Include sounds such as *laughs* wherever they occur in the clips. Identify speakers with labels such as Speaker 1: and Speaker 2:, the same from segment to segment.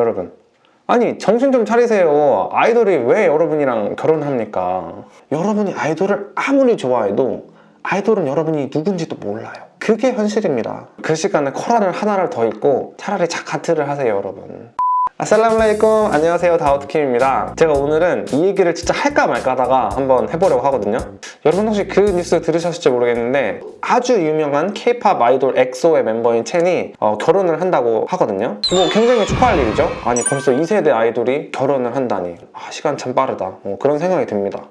Speaker 1: 여러분. 아니 정신 좀 차리세요. 아이돌이 왜 여러분이랑 결혼합니까? 여러분이 아이돌을 아무리 좋아해도 아이돌은 여러분이 누군지도 몰라요. 그게 현실입니다. 그 시간에 코란을 하나를 더 읽고 차라리 자카트를 하세요 여러분 아살라말레이쿰. 안녕하세요. 다우트킴입니다. 제가 오늘은 이 얘기를 진짜 할까 말까 하다가 한번 해보려고 하거든요. 여러분 혹시 그 뉴스 들으셨을지 모르겠는데 아주 유명한 케이팝 아이돌 엑소의 멤버인 첸이 어, 결혼을 한다고 하거든요. 뭐 굉장히 축하할 일이죠. 아니 벌써 2세대 아이돌이 결혼을 한다니. 아 시간 참 빠르다. 어, 그런 생각이 듭니다.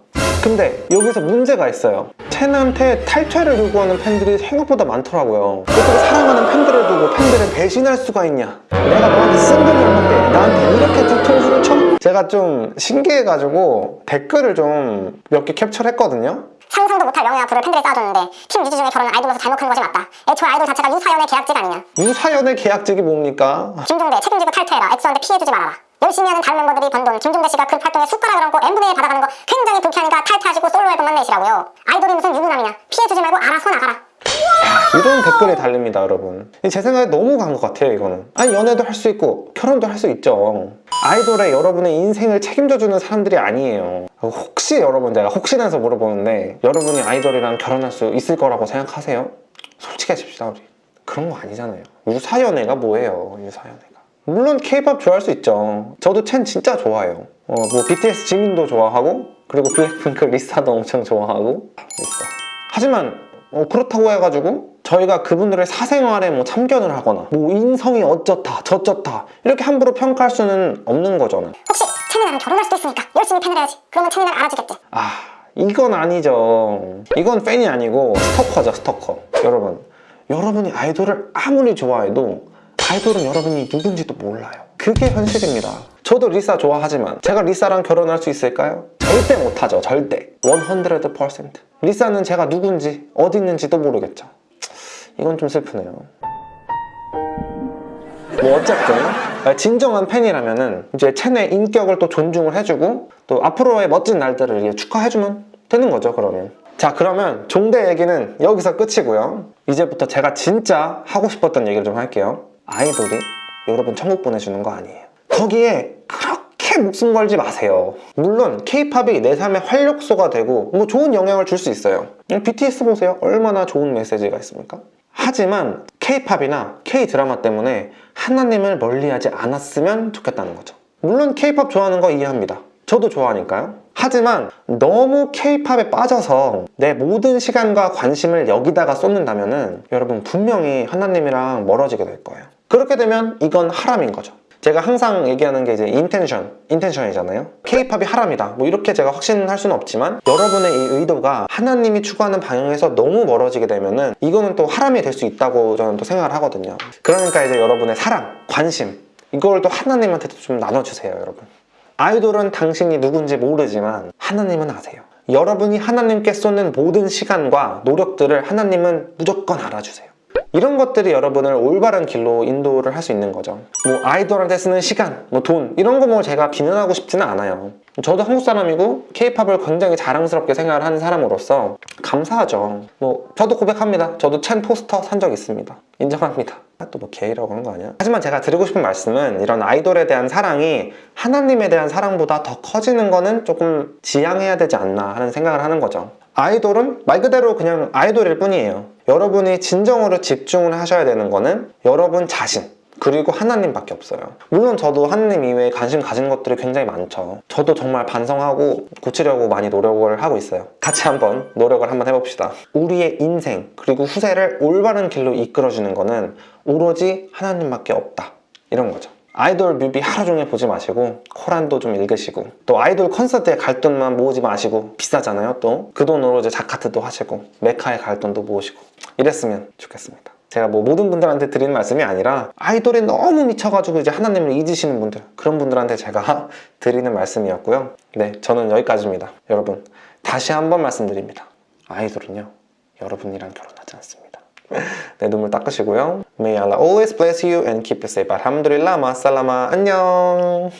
Speaker 1: 근데 여기서 문제가 있어요. 첸한테 탈퇴를 요구하는 팬들이 생각보다 많더라고요. 어떻게 사랑하는 팬들을 두고 팬들을 배신할 수가 있냐 내가 너한테 쓴 돈이 얼만데 나한테 이렇게 뒤통수를 쳐? 제가 좀 신기해가지고 댓글을 좀 몇 개 캡처를 했거든요
Speaker 2: 상상도 못할 명예 앞으로 팬들이 쌓아줬는데 팀 유지 중에 결혼을 아이돌로서 잘못한 것이 맞다. 애초에 아이돌 자체가 유사연의 계약직 아니냐.
Speaker 1: 유사연의 계약직이 뭡니까?
Speaker 2: 김종대 책임지고 탈퇴해라. 엑소한테 피해주지 말아라. 열심히 하는 다른 멤버들이 번 돈, 김종대 씨가 그 활동에 숟가락을 얹고 N분의 1 받아가는 거 굉장히 불쾌하니까 탈퇴하시고 솔로 앨범만 내시라고요. 아이돌이 무슨 유부남이냐. 피해주지 말고 알아서 나가라.
Speaker 1: 이런 댓글이 달립니다 여러분. 제 생각에 너무 간 것 같아요 이거는. 아니 연애도 할 수 있고 결혼도 할 수 있죠. 아이돌에 여러분의 인생을 책임져주는 사람들이 아니에요. 혹시 여러분 제가 혹시나 해서 물어보는데 여러분이 아이돌이랑 결혼할 수 있을 거라고 생각하세요? 솔직해집시다 우리. 그런 거 아니잖아요. 유사연애가 뭐예요 유사연애가? 물론 케이팝 좋아할 수 있죠. 저도 첸 진짜 좋아해요. 어, 뭐 BTS 지민도 좋아하고 그리고 *laughs* 블랙핑크 리사도 엄청 좋아하고 있어. 하지만 어, 그렇다고 해가지고 저희가 그분들의 사생활에 뭐 참견을 하거나 뭐 인성이 어쩌다 저쩌다 이렇게 함부로 평가할 수는 없는 거잖아요
Speaker 2: 혹시 채미 나랑 결혼할 수도 있으니까 열심히 팬을 해야지. 그러면 날 알아주겠지.
Speaker 1: 아 이건 아니죠. 이건 팬이 아니고 스토커죠 스토커. 여러분. 여러분이 아이돌을 아무리 좋아해도 아이돌은 여러분이 누군지도 몰라요. 그게 현실입니다. 저도 리사 좋아하지만 제가 리사랑 결혼할 수 있을까요? 절대 못하죠 절대. 100% 리사는 제가 누군지 어디 있는지도 모르겠죠 이건 좀 슬프네요. 뭐 어쨌든 진정한 팬이라면 은 이제 첸의 인격을 또 존중을 해주고 또 앞으로의 멋진 날들을 축하해주면 되는 거죠 그러면. 자 그러면 종대 얘기는 여기서 끝이고요. 이제부터 제가 진짜 하고 싶었던 얘기를 좀 할게요. 아이돌이 여러분 천국 보내주는 거 아니에요. 거기에 그렇게 목숨 걸지 마세요. 물론 케이팝이 내 삶의 활력소가 되고 뭐 좋은 영향을 줄 수 있어요. BTS 보세요. 얼마나 좋은 메시지가 있습니까? 하지만 케이팝이나 K-드라마 때문에 하나님을 멀리하지 않았으면 좋겠다는 거죠. 물론 케이팝 좋아하는 거 이해합니다. 저도 좋아하니까요. 하지만 너무 케이팝에 빠져서 내 모든 시간과 관심을 여기다가 쏟는다면 은 여러분 분명히 하나님이랑 멀어지게 될 거예요. 그렇게 되면 이건 하람인 거죠 제가 항상 얘기하는 게 이제 intention, intention이잖아요. 케이팝이 하람이다. 뭐 이렇게 제가 확신할 수는 없지만 여러분의 이 의도가 하나님이 추구하는 방향에서 너무 멀어지게 되면은 이거는 또 하람이 될 수 있다고 저는 또 생각을 하거든요. 그러니까 이제 여러분의 사랑, 관심 이걸 또 하나님한테도 좀 나눠주세요 여러분. 아이돌은 당신이 누군지 모르지만 하나님은 아세요. 여러분이 하나님께 쏟는 모든 시간과 노력들을 하나님은 무조건 알아주세요 이런 것들이 여러분을 올바른 길로 인도를 할 수 있는 거죠. 뭐 아이돌한테 쓰는 시간, 뭐 돈 이런 거 뭐 제가 비난하고 싶지는 않아요. 저도 한국 사람이고 케이팝을 굉장히 자랑스럽게 생각을 하는 사람으로서 감사하죠. 뭐 저도 고백합니다. 저도 첸 포스터 산 적 있습니다. 인정합니다. 또뭐 게이라고 하는 거 아니야? 하지만 제가 드리고 싶은 말씀은 이런 아이돌에 대한 사랑이 하나님에 대한 사랑보다 더 커지는 거는 조금 지양해야 되지 않나 하는 생각을 하는 거죠. 아이돌은 말 그대로 그냥 아이돌일 뿐이에요 여러분이 진정으로 집중을 하셔야 되는 거는 여러분 자신 그리고 하나님밖에 없어요. 물론 저도 하나님 이외에 관심 가진 것들이 굉장히 많죠. 저도 정말 반성하고 고치려고 많이 노력을 하고 있어요. 같이 한번 노력을 한번 해봅시다. 우리의 인생 그리고 후세를 올바른 길로 이끌어주는 거는 오로지 하나님밖에 없다. 이런 거죠 아이돌 뮤비 하루 종일 보지 마시고 코란도 좀 읽으시고 또 아이돌 콘서트에 갈 돈만 모으지 마시고 비싸잖아요 또. 그 돈으로 이제 자카트도 하시고 메카에 갈 돈도 모으시고 이랬으면 좋겠습니다. 제가 뭐 모든 분들한테 드리는 말씀이 아니라 아이돌에 너무 미쳐가지고 이제 하나님을 잊으시는 분들 그런 분들한테 제가 *laughs* 드리는 말씀이었고요. 네 저는 여기까지입니다. 여러분 다시 한번 말씀드립니다. 아이돌은요 여러분이랑 결혼하지 않습니다 내 눈물 닦으시고요. May Allah always bless you and keep you safe. 알함두릴라 마살라마 안녕.